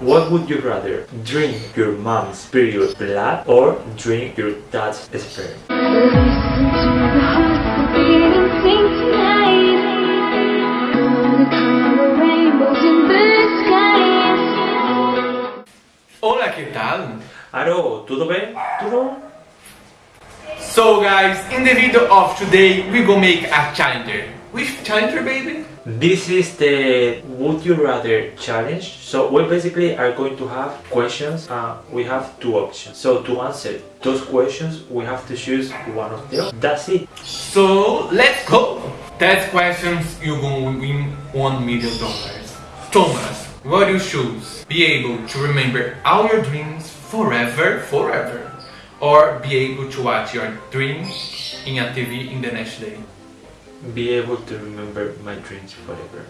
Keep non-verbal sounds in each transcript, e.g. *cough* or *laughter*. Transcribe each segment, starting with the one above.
What would you rather? Drink your mom's period blood or drink your dad's sperm? Listen to the hearts beating sing tonight. Gonna color rainbows in the skies. Hola, ¿qué tal? Aro, tudo bem? Tudo? So guys, in the video of today, we go make a challenger. Which challenger, baby? This is the Would You Rather challenge. So we basically are going to have questions. Uh, we have two options. So to answer those questions, we have to choose one of them. That's it. So let's go. That questions you're gonna win one million dollars. Thomas, what do you choose? Be able to remember all your dreams forever, forever, or be able to watch your dreams in a TV in the next day. Be able to remember my dreams forever.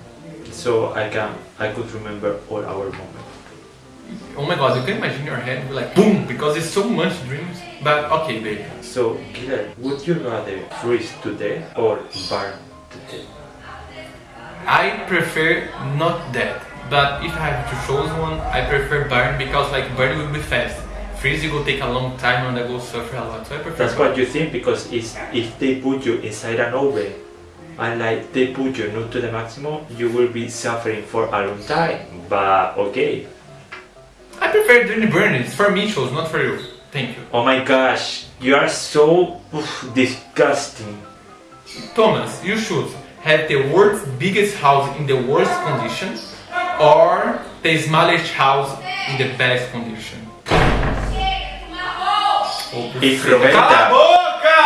So I can, I could remember all our moments. Oh my god, you can imagine your head be like boom because it's so much dreams. But okay, baby. So, Guilherme, would you rather freeze to death or burn to death? I prefer not that, but if I have to choose one, I prefer burn because like burn will be fast. Freeze will take a long time and I will suffer a lot. So I prefer. That's what you think because it's, if they put you inside an oven and like they put you not to the maximum, you will be suffering for a long time. But okay. I prefer doing burn. It's for me, shows, not for you. Thank you. Oh my gosh, you are so oof, disgusting. Thomas, you should have the world's biggest house in the worst condition or the smallest house in the best condition. E oh, Cala a boca!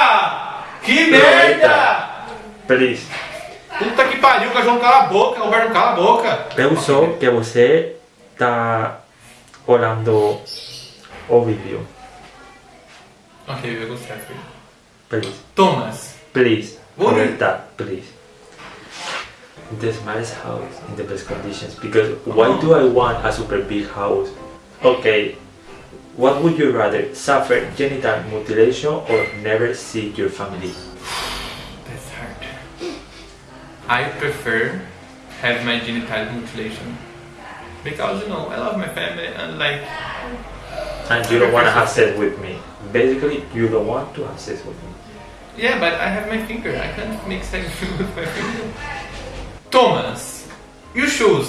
Que merda! Please. Puta que pariu, João cala a boca, Roberto cala a boca. Sou que você tá olhando o vídeo. Ok, eu gostei. Please, Thomas, please, Roberta, please. The smallest house in the best conditions because why do I want a super big house? Okay, what would you rather suffer genital mutilation or never see your family? I prefer have my genital mutilation because you know I love my family and like And you don't want to have sex with me. Basically, you don't want to have sex with me. yeah, but I have my finger. I can't make sex *laughs* with my finger. Thomas, you should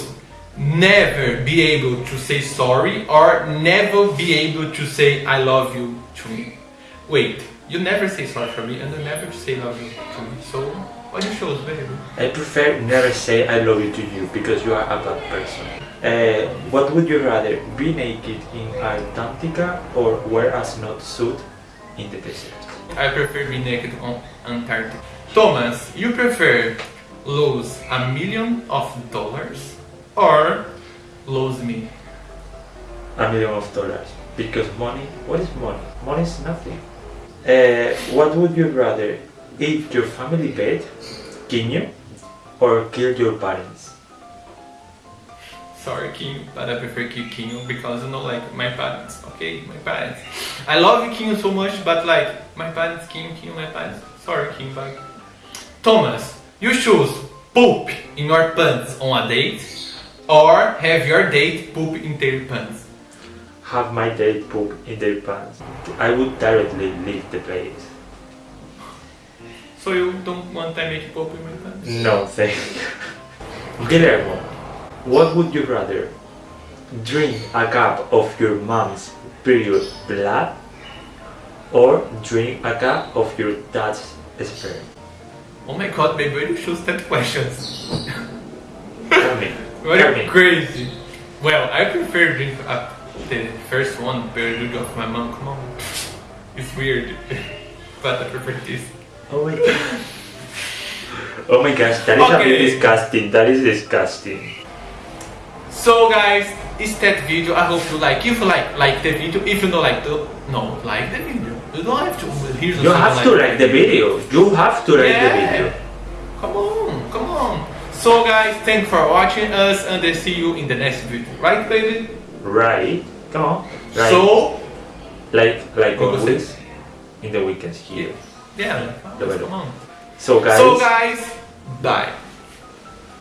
never be able to say sorry or never be able to say I love you to me. Wait, you never say sorry for me and you never say love you to me. So what you baby? I prefer never say I love you to you because you are a bad person. Uh, what would you rather, be naked in Antarctica or wear a suit in the desert? I prefer be naked on Antarctica. Thomas, you prefer lose a million of dollars or lose me? A million of dollars. Because money, what is money? Money is nothing. Uh, what would you rather, eat your family pet, kill you, or kill your parents? Sorry, King, but I prefer kill King because you know, like my parents. Okay, my parents. I love King so much, but like my parents, King, King, my parents. Sorry, King, but Thomas, you choose poop in your pants on a date, or have your date poop in their pants. Have my date poop in their pants. I would directly leave the place. So you don't want I make poop in my pants? No, thank you. Guillermo, what would you rather? Drink a cup of your mom's period blood or drink a cup of your dad's sperm? Oh my god, baby, why do you choose that questions? Tell me. *laughs* What Tell are me. crazy. Well, I prefer drink uh, the first one, period of my mom. Come on, it's weird, *laughs* but I prefer this. Oh my god. Oh my gosh, that is a bit Okay. disgusting. That is disgusting. So guys, it's that video. I hope you like. If you like, like the video. If you don't like the, no, like the video. You don't have to. Here's You have to like the video. You have to like the video. Come on, come on. So guys, thanks for watching us and I see you in the next video. Right, baby? Right? Come on. Right. So, like like always in the weekends here. yeah, like, The come video. on. So guys. So guys, bye.